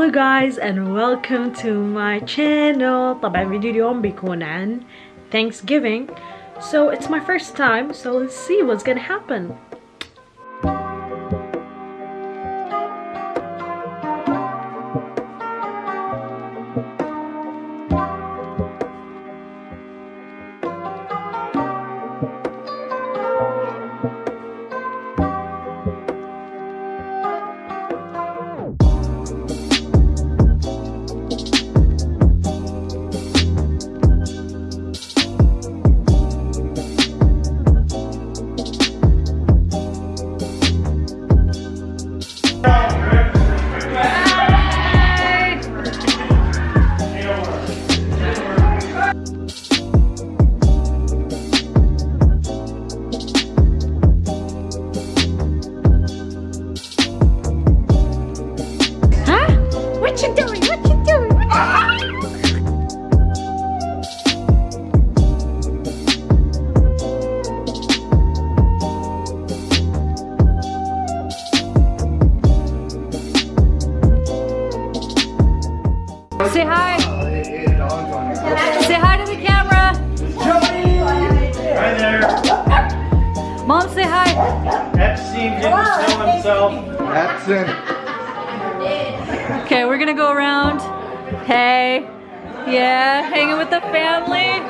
Hello guys and welcome to my channel طبعا فيديو اليوم بيكون عن Thanksgiving so it's my first time so let's see what's gonna happen Say hi. Say hi to the camera. Hi there. Mom, say hi. Epstein didn't kill himself. That's it. Okay, we're gonna go around. Hey. Yeah, hanging with the family.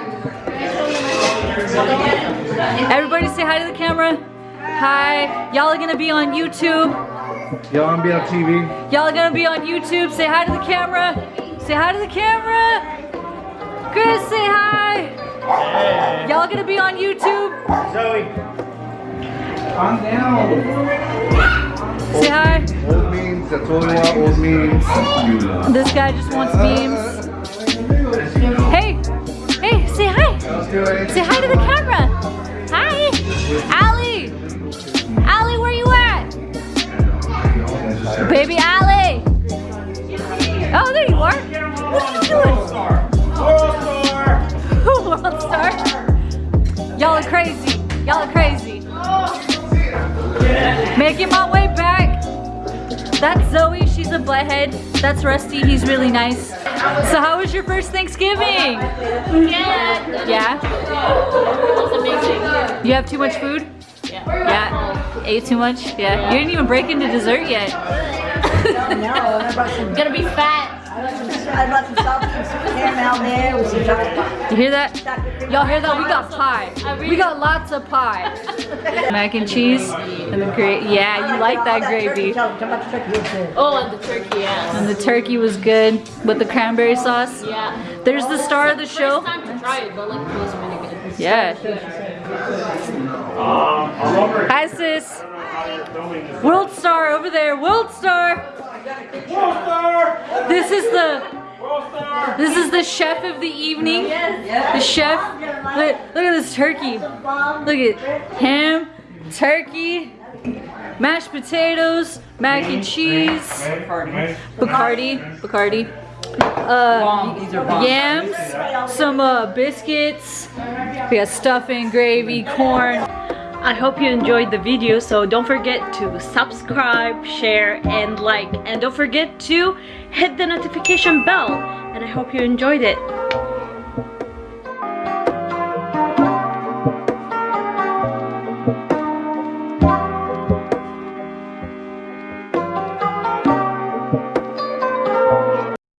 Everybody say hi to the camera. Hi. Y'all are gonna be on YouTube. Y'all gonna be on TV? Y'all are gonna be on YouTube. Say hi to the camera. Say hi to the camera. Chris, say hi. Y'all gonna be on YouTube. Zoe. Calm down. Say hi. Old memes, that's all we want, old memes. This guy just wants memes. Hey. Hey, say hi. How's it going? Say hi to the camera. Hi. Allie. Making my way back. That's Zoe. She's a butthead. That's Rusty. He's really nice. So how was your first Thanksgiving? Yeah. Yeah? It was amazing. You have too much food? Yeah. Yeah? Ate too much? Yeah. You didn't even break into dessert yet. no, I'm Gonna be fat. I brought some salt and caramel there with some chocolate. You hear that? Y'all hear that? We got pie. We got lots of pie. Mac and cheese and the gravy. Yeah, you like that gravy. Tell them about the turkey. It's good. Oh, and the turkey, yeah. And the turkey was good with the cranberry sauce. Yeah. There's the star of the show. First time to try it, but like it was really good. Yeah. Hi sis. World Star over there. World Star. World Star. This is the this is the chef of the evening. The chef. Look, look at this turkey. Look at ham, turkey, mashed potatoes, mac and cheese, Bacardi, Bacardi. Uh, yams, some uh, biscuits. We got stuffing, gravy, corn. I hope you enjoyed the video so don't forget to subscribe, share and like and don't forget to hit the notification bell and I hope you enjoyed it.